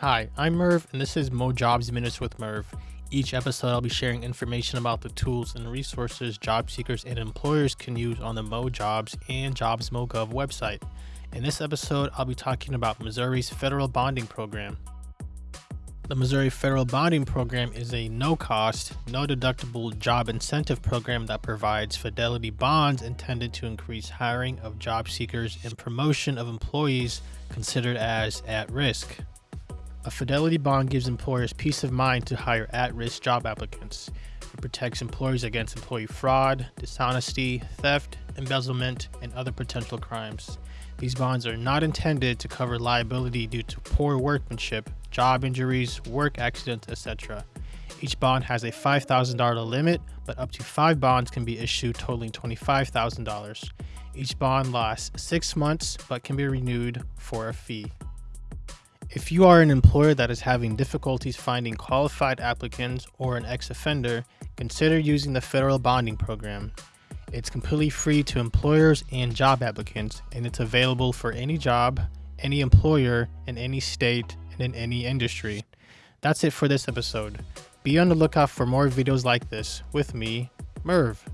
Hi, I'm Merv, and this is Mo Jobs Minutes with Merv. Each episode, I'll be sharing information about the tools and resources job seekers and employers can use on the Mo Jobs and JobsMoGov website. In this episode, I'll be talking about Missouri's federal bonding program. The Missouri Federal Bonding Program is a no cost, no deductible job incentive program that provides fidelity bonds intended to increase hiring of job seekers and promotion of employees considered as at risk. A fidelity bond gives employers peace of mind to hire at risk job applicants. It protects employers against employee fraud, dishonesty, theft, embezzlement, and other potential crimes. These bonds are not intended to cover liability due to poor workmanship, job injuries, work accidents, etc. Each bond has a $5,000 limit, but up to five bonds can be issued totaling $25,000. Each bond lasts six months but can be renewed for a fee. If you are an employer that is having difficulties finding qualified applicants or an ex offender, consider using the federal bonding program. It's completely free to employers and job applicants, and it's available for any job, any employer, in any state, and in any industry. That's it for this episode. Be on the lookout for more videos like this with me, Merv.